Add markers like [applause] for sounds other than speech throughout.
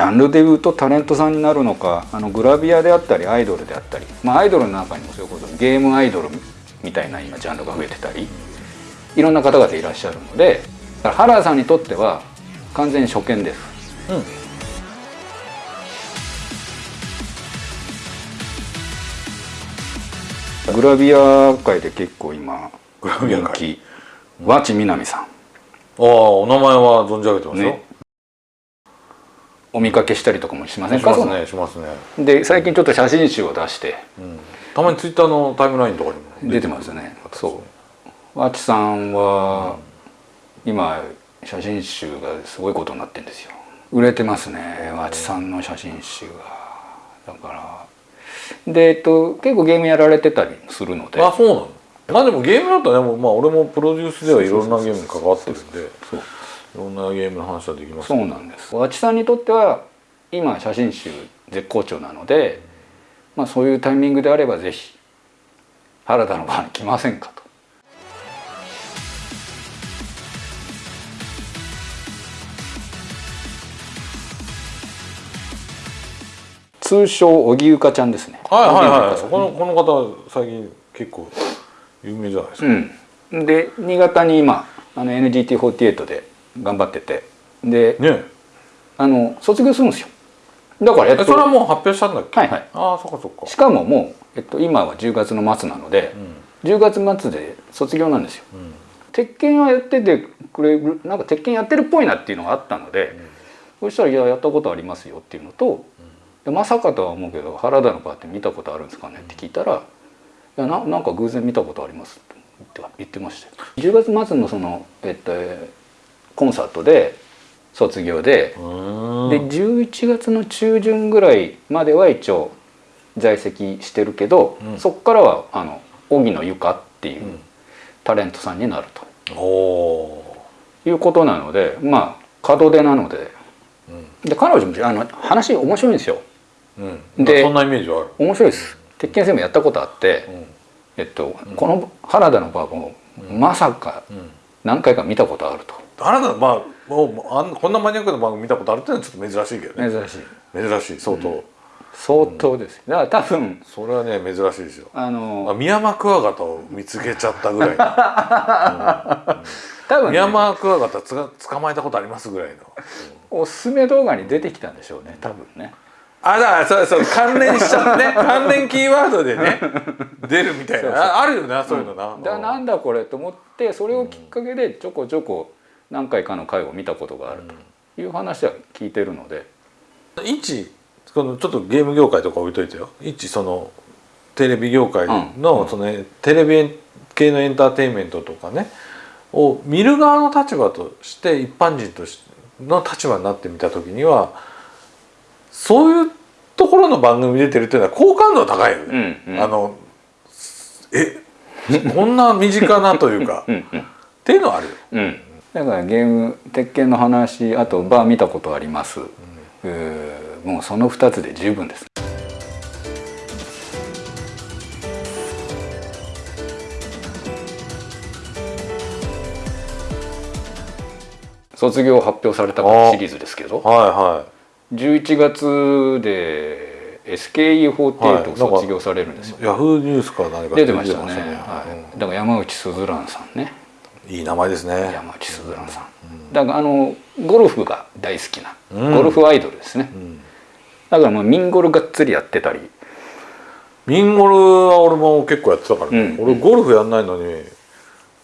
ジャンルでいうとタレントさんになるのかあのグラビアであったりアイドルであったり、まあ、アイドルの中にもそういうことゲームアイドルみたいな今ジャンルが増えてたりいろんな方々いらっしゃるので原田さんにとっては完全に初見です。うん、グラビア界で結構今グラビア界。和知みなみさん。ああお名前は存じ上げてますよ、ね、お見かけしたりとかもしませんか？しますねしますね。で最近ちょっと写真集を出して、うん、たまにツイッターのタイムラインとかにも出てますねそう。和知さんは、うん、今写真集がすごいことになってるんですよ。売れてますね和知さんの写真集が。だから。で、えっと、結構ゲームやられてたりするので。あそうなの。まあでもゲームだったらねまあ俺もプロデュースではいろんなゲームに関わってるんで。そういろんなゲームの話はできます、ね、そうなんです和知さんにとっては今写真集絶好調なので、まあ、そういうタイミングであればぜひ原田の場に来ませんかと。通称荻ゆかちゃんですね。はいはいはい。このこの方最近結構有名じゃないですか。うん、で新潟に今あの NGT48 で頑張ってて。で、ね、あの卒業するんですよ。だから、えっと、それはもう発表したんだっけ？はいはい。ああそっかそっか。しかももう、えっと、今は10月の末なので、うん、10月末で卒業なんですよ、うん、鉄拳はやっててくれるなんか鉄拳やってるっぽいなっていうのがあったので、うん、そしたら「いややったことありますよ」っていうのと、うん、まさかとは思うけど「原田のパーって見たことあるんですかね?」って聞いたら「いやななんか偶然見たことあります」って言ってました10月末のその、えっと、コンサートで卒業で。で11月の中旬ぐらいまでは一応在籍してるけど、うん、そこからはあの荻野由香っていうタレントさんになると、うん、いうことなのでまあ門出なので。うん、で彼女もあの話面白いんですよ。うん、でそんなイメージはある。面白いです。鉄拳戦もやったことあって、えっと、この原田のバーもまさか何回か見たことあると。あなたまあもうあんこんなマニアックな番組見たことあるっていうのはちょっと珍しいけどね。珍しい。珍しい相当、うん、相当です、だから多分それはね珍しいですよ。あのミヤマクワガタを見つけちゃったぐらいの、う [laughs] ん多分、ね、ミヤマクワガタつが捕まえたことありますぐらいの、おすすめ動画に出てきたんでしょうね多分ね。あだそうそう関連しちゃってね。[laughs] 関連キーワードでね [laughs] 出るみたいな。あるよなそういうのな、うん、だなんだこれと思ってそれをきっかけでちょこちょこ何回かの回を見たことがあるという話は聞いてるので、一このちょっとゲーム業界とか置いといてよ。一そのテレビ業界の,、その、ね、テレビ系のエンターテインメントとかね。を見る側の立場として一般人としての立場になってみた時にはそういうところの番組出てるっていうのは好感度は高いよね。うんうん、あのえこんな身近なというか。っていうのはあるよ。うんだからゲーム鉄拳の話あとバー見たことあります、うん、もうその2つで十分です卒業発表されたシリーズですけど、はいはい、11月で SKE48 卒業されるんですよ、ヤフーニュースか何か出てましたね、はい、だから山内すずらんさんねいい名前ですね。山内すずらんさん、うん、だからあのゴルフが大好きな、うん、ゴルフアイドルですね、うん、だからまあミンゴルがっつりやってたり。ミンゴルは俺も結構やってたからね、俺ゴルフやんないのにいわ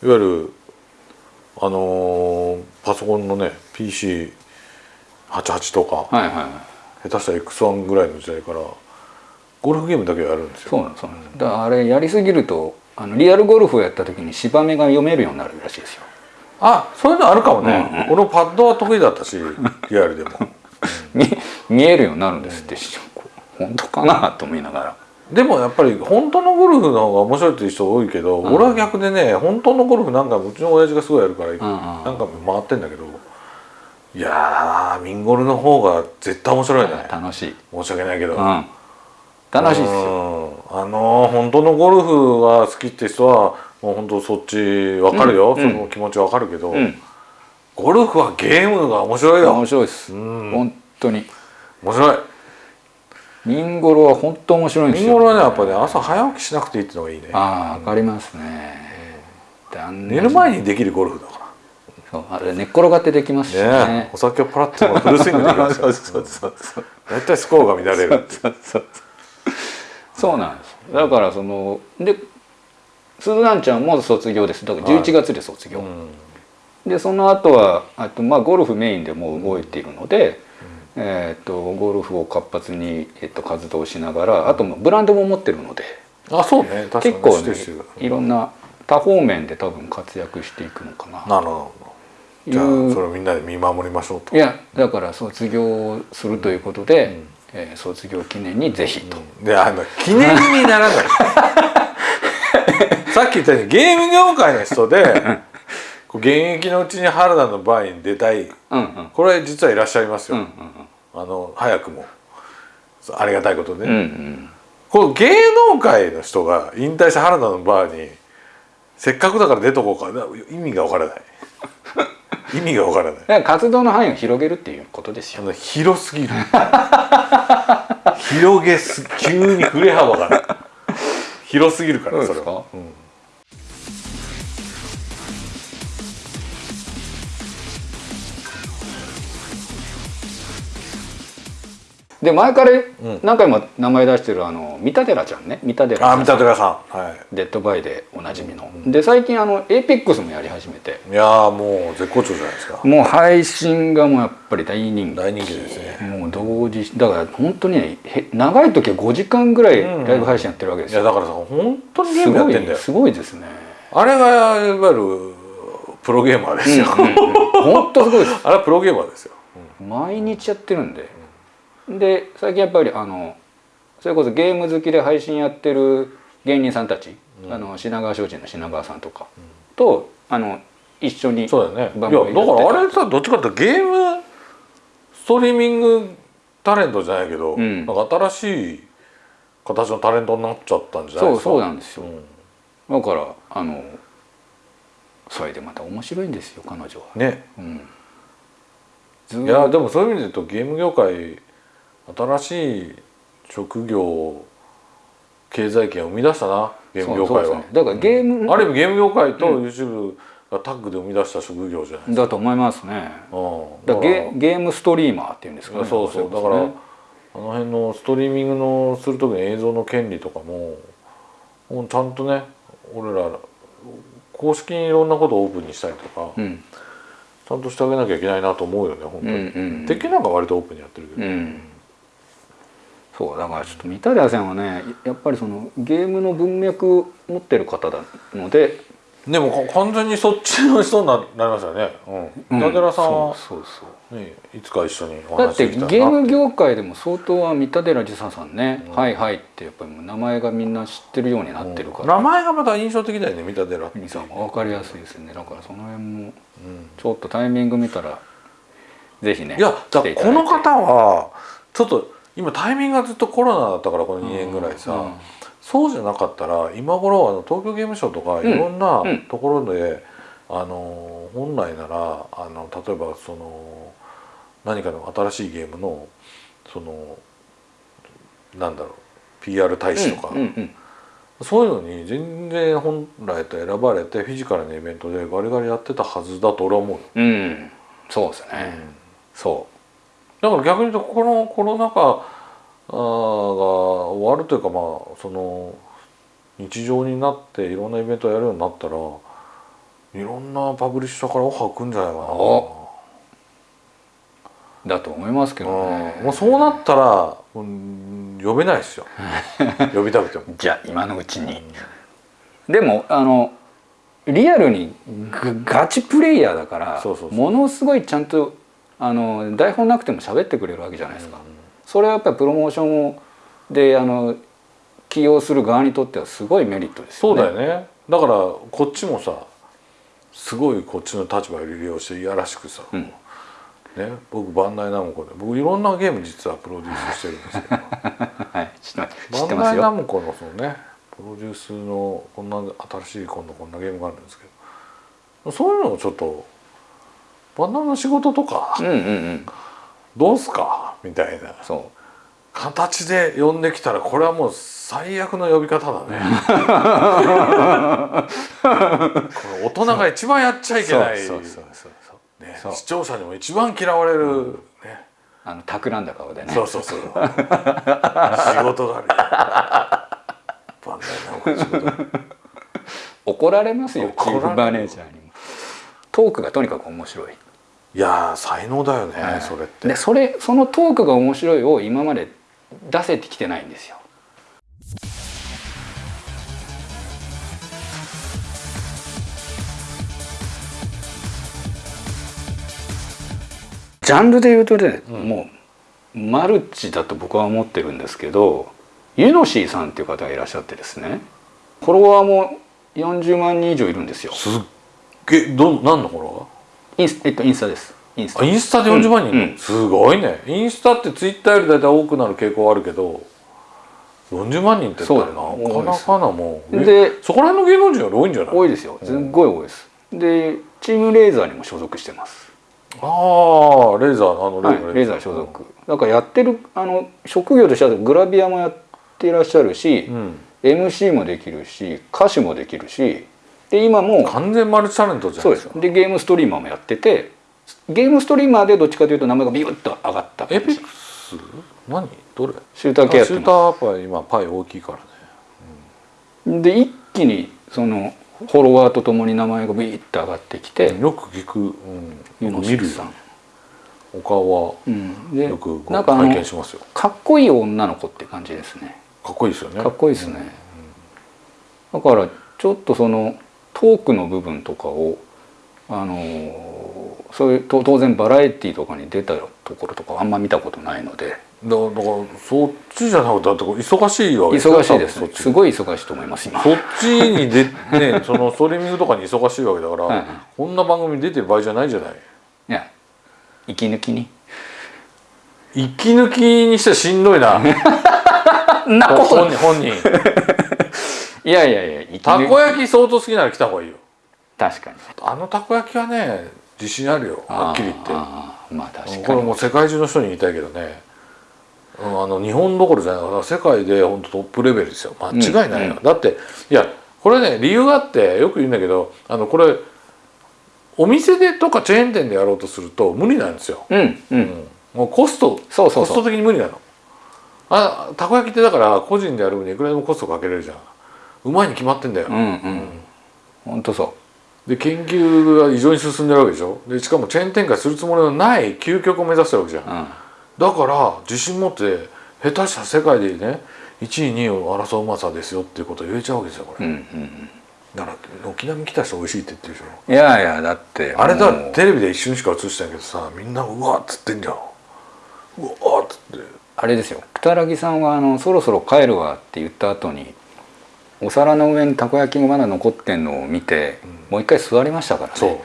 ゆるあのー、パソコンのね PC88 とか、はいはいはい、下手したら X1 ぐらいの時代からゴルフゲームだけやるんですよ。そうなんです。だからあれやりすぎるとあのリアルゴルフをやった時に芝目が読めるようになるらしいですよ。あそういうのあるかもね、うんうん、俺パッドは得意だったしリアルでも。[laughs] 見見えるようになるんですって、うん、本当かなと思いながら。でもやっぱり本当のゴルフの方が面白いっていう人多いけど、うん、俺は逆でね本当のゴルフなんかうちの親父がすごいやるから、うんうん、なんか回ってんだけどいやーミンゴルの方が絶対面白いね。楽しい。申し訳ないけど、うん楽しいですよ。あの本当のゴルフが好きって人はもう本当そっち分かるよ、うん、その気持ち分かるけど、うん、ゴルフはゲームが面白いよ。面白いです、うん、本当に。面白い。ミンゴロは本当面白いんですよ。ミンゴロはねやっぱね朝早起きしなくていいっていうのがいいね。ああわかりますね、寝る前にできるゴルフだかそうあれ寝っ転がってできますしらねねお酒をパラッとフルスイングできますよ [laughs] そうそうそう大体スコアが乱れるそうそうそうなんです。だからそので鈴蘭ちゃんも卒業です。だから11月で卒業、うん。でその後はあとまあゴルフメインでもう動いているので、えー、とゴルフを活発に、えっと活動しながらあとブランドも持ってるのであそうね。結構ねいろんな多方面で多分活躍していくのかな。なるほど。じゃあいうそれをみんなで見守りましょうと。いやだから卒業するということで、えー卒業記念にぜひと、であの記念にならない。[laughs] さっき言ったようにゲーム業界の人で現役のうちに原田のバーに出たい。うんうん。これ実はいらっしゃいますよ、うんあの早くも。ありがたいことで、うんうんうん。こう芸能界の人が引退して原田のバーにせっかくだから出とこうか。な意味がわからない意味がわからない。だから活動の範囲を広げるっていうことですよ。広すぎる。広げす急に振れ幅が広すぎるからそれは、うんで前から何回も名前出してるあの三田寺ちゃんね。三田寺あ三田寺さん。はデッドバイでおなじみの、で最近あのエイペックスもやり始めて。いいやーもう絶好調じゃないですか。もう配信がもうやっぱり大人気。大人気ですね。もう同時だから本当にねへ長い時は5時間ぐらいライブ配信やってるわけですよ、いやだからさ本当にゲーすごムやってんだよ。いすごいですね。あれがいわゆるプロゲーマーですよ、本当すごいです。[laughs] あれはプロゲーマーですよ、毎日やってるんで、で最近やっぱりあのそれこそゲーム好きで配信やってる芸人さんたち、あの品川商事の品川さんとか、とあの一緒にそうだよね。いや番だからあれさどっちかっていうとゲームストリーミングタレントじゃないけど、うん。なんか新しい形のタレントになっちゃったんじゃないそうですか？そうなんですよ、うん。だからあのそれでまた面白いんですよ彼女は、ね。うん、いやでもそういう意味で言うとゲーム業界新しい職業経済圏を生み出したなゲーム業界は、ねだからゲーム、ある意味ゲーム業界と YouTube がタッグで生み出した職業じゃないですか、だと思いますねうんだゲゲームストリーマーっていうんですかね。そうそう。だからあの辺のストリーミングのする時の映像の権利とかももうちゃんとね俺ら公式にいろんなことをオープンにしたりとか、うん。ちゃんとしてあげなきゃいけないなと思うよね本当に、うんうん鉄拳なんか割とオープンにやってるけど、うんそうだからちょっと三田寺さんはねやっぱりそのゲームの文脈持ってる方なのででもか完全にそっちの人にななりましたよね、うん、三田寺さんは、そうそうそう。ね、いつか一緒におだって話できたらなゲーム業界でも相当は三田寺治沙さんね、はいはいってやっぱり名前がみんな知ってるようになってるから、名前がまた印象的だよね三田寺さん分かりやすいですね。だからその辺もうん。ちょっとタイミング見たらぜひねいやだこの方はちょっと今タイミングがずっとコロナだったからこの2年ぐらいさ、うん。そうじゃなかったら今頃あの東京ゲームショウとかいろんなうん。ところで、あの本来ならあの例えばその何かの新しいゲームのそのなんだろう PR 大使とか、うん。うん。そういうのに全然本来と選ばれてフィジカルなイベントでガリガリやってたはずだと俺は思うよ。うん、うんそうですね、そだから逆に言うとこのコロナ禍が終わるというかまあその日常になっていろんなイベントをやるようになったらいろんなパブリッシャーからオファー来るんじゃないかな。だと思いますけどね。うん。もうそうなったら、うん、呼べないですよ。[laughs] 呼びたくても。じゃあ今のうちに、でもあのリアルにグガチプレイヤーだからそうそうそう。ものすごいちゃんとあの台本なくても喋ってくれるわけじゃないですか、それはやっぱりプロモーションをであの起用する側にとってはすごいメリットですね。うだよね。だからこっちもさすごいこっちの立場を利用していやらしくさ、うん。ね、僕バンダイナムコで僕いろんなゲーム実はプロデュースしてるんですけど。[laughs] はい、バンダイ。ナムコのそのねプロデュースのこんな新しい今度こんなゲームがあるんですけどそういうのをちょっとバンダイの仕事とかうんうんうん。どうすか？みたいな。そ形で呼んできたらこれはもう最悪の呼び方だね。[laughs] 大人が一番やっちゃういけない。ね。視聴者にも一番嫌われる、ね。あの企んだ顔でね。そうそうそう。仕事があるバンダイナ仕事。怒られますよチーフマネージャーに。もトークがとにかく面白い。いやー才能だよね、はい。それって。でそれそのトークが面白いを今まで出せてきてないんですよ。ジャンルで言うとね、うん。もうマルチだと僕は思ってるんですけどユノシーさんっていう方がいらっしゃってですねフォロワーも40万人以上いるんですよ。すっげえど何のフォロインス,、えっと、インスタです。インスタ。インスタで40万人？うんうん。すごいね。インスタってツイッターより大体多くなる傾向はあるけど40万人ってなかなかなもう。でそこら辺の芸能人より多いんじゃない？多いですよ。すっごい多いです。でチームレーザーにも所属してます。ああレーザーあのはい、レーザー。所属。だからやってるあの職業としてはグラビアもやっていらっしゃるし、うん。MC もできるし歌手もできるしで今も完全マルチタレントじゃないです。かすでゲームストリーマーもやっててゲームストリーマーでどっちかというと名前がビュッと上がった。エピックス？何？どれ？シューター系やってシュータまーやっぱり今パイ大きいからね。すで一気にそのフォロワーとともに名前がビュッと上がってきて、よく聞く、うん、ユノ見るさん。お顔はよくごなんかあの拝見しますよ。かっこいい女の子って感じですね。かっこいいですよね。かっこいいですね、だからちょっとそのトークの部分とかをあのーそういうと当然バラエティーとかに出たところとかあんま見たことないので。だだからそっちじゃなくてだって忙しいわけ忙しいですね。すごい忙しいと思います今。そっちにで [laughs] ねそのストリーミングとかに忙しいわけだから、はいはいこんな番組に出てる場合じゃないじゃない？いや息抜きに。息抜きにしてはしんどいな。[laughs] なこと本人本人 [laughs] いやいやいや息たこ焼き相当好きなら来た方がいいよ。確かに。あのたこ焼きはね自信あるよはっきり言って。まあ確かに。これもう世界中の人に言いたいけどね、うん、あの日本どころじゃない。世界で本当トップレベルですよ。間違いないよ、うんだっていやこれね理由があってよく言うんだけどあのこれお店でとかチェーン店でやろうとすると無理なんですよ、うんううん。ん、もうコストコスト的に無理なの。あたこ焼きってだから個人でやる分にいくらでもコストかけれるじゃんうまいに決まってんだよ、うんうん。本当そで研究が異常に進んでるわけでしょ？でしかもチェーン展開するつもりのない究極を目指してるわけじゃん。う、うん、だから自信持って下手したら世界でね1位2位を争ううまさですよっていうことを言えちゃうわけですよこれ、うんうんだから軒並み来た人美味しいって言ってるでしょ。うんいやいやだってあれだテレビで一瞬しか映してないけどさみんなうわっつってんじゃん。うわっつって。あれですよ。二木さんはあの「そろそろ帰るわ」って言った後にお皿の上にたこ焼きがまだ残ってんのを見て、もう一回座りましたからね。そう。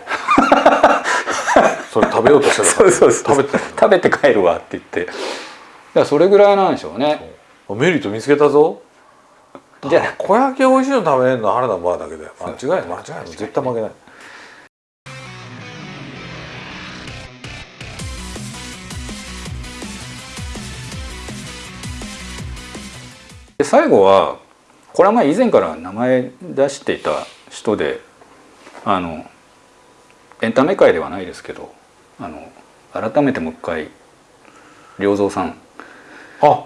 それ食べようとしてたから [laughs] そうそうそう。食べて食べて帰るわって言って。だからそれぐらいなんでしょうね。らメリット見つけたぞ。じゃあ小焼き美味しいの食べれるのは原田バーだけだよ間違いない間違いない。絶対負けない。で最後はこれはまあ以前から名前出していた人であのエンタメ界ではないですけどあの改めてもう一回良三さん。あ。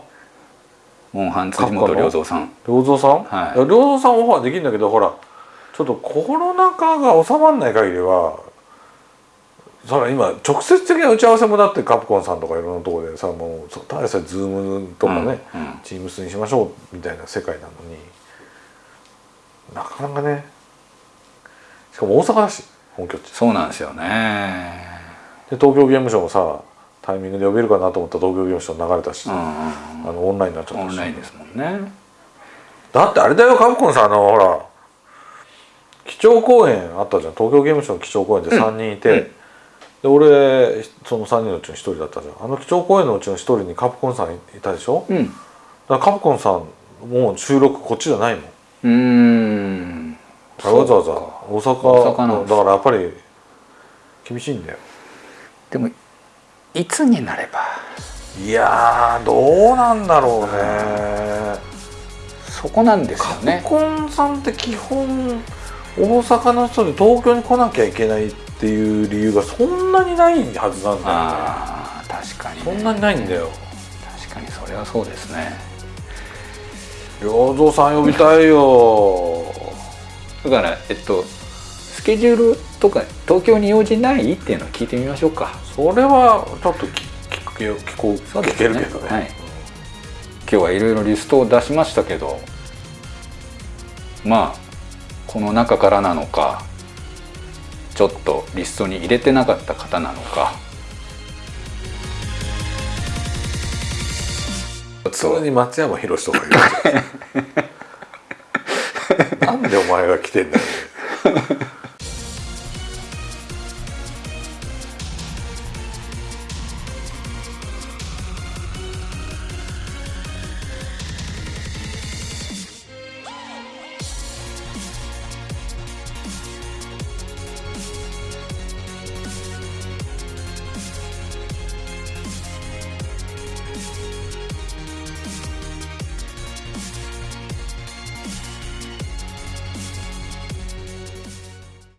モンハン辻元良三さん。良三さん、はい。良三さんオファーできるんだけどほらちょっとコロナ禍が収まらない限りはそれ今直接的な打ち合わせもだってカプコンさんとかいろんなところでさもうそただでさえズームとかね、うんうん。チームスにしましょうみたいな世界なのになかなかね。しかも大阪だし本拠地。そうなんですよね。で東京ゲームショウもさタイミングで呼べるかなと思ったら東京ゲームショウ流れたし、うんうんあのオンラインになっちゃったし。オンラインですもんね。だってあれだよカプコンさんあのほら基調公演あったじゃん。東京ゲームショウの基調公演で3人いて、うんで俺その3人のうちの1人だったじゃん。あの基調公演のうちの1人にカプコンさんいたでしょ？うん。だからカプコンさんもう収録こっちじゃないもん。うーん。わざわざ大阪大阪なんです。だからやっぱり厳しいんだよ。でもいつになれば。いやーどうなんだろうね。そこなんですよカプねコンさんって基本大阪の人で東京に来なきゃいけないっていう理由がそんなにないはずなんだよね。ああ確かに、ね、そんなにないんだよ。確かにそれはそうですね。良三さん呼びたいよ。だからえっとスケジュールとか東京に用事ない？っていうのを聞いてみましょうか。それはちょっと聞聞け聞こう聞けるけどね、はい、今日はいろいろリストを出しましたけどまあこの中からなのかちょっとリストに入れてなかった方なのか。普通に松山宏とか言う。[laughs] なんでお前が来てんだよ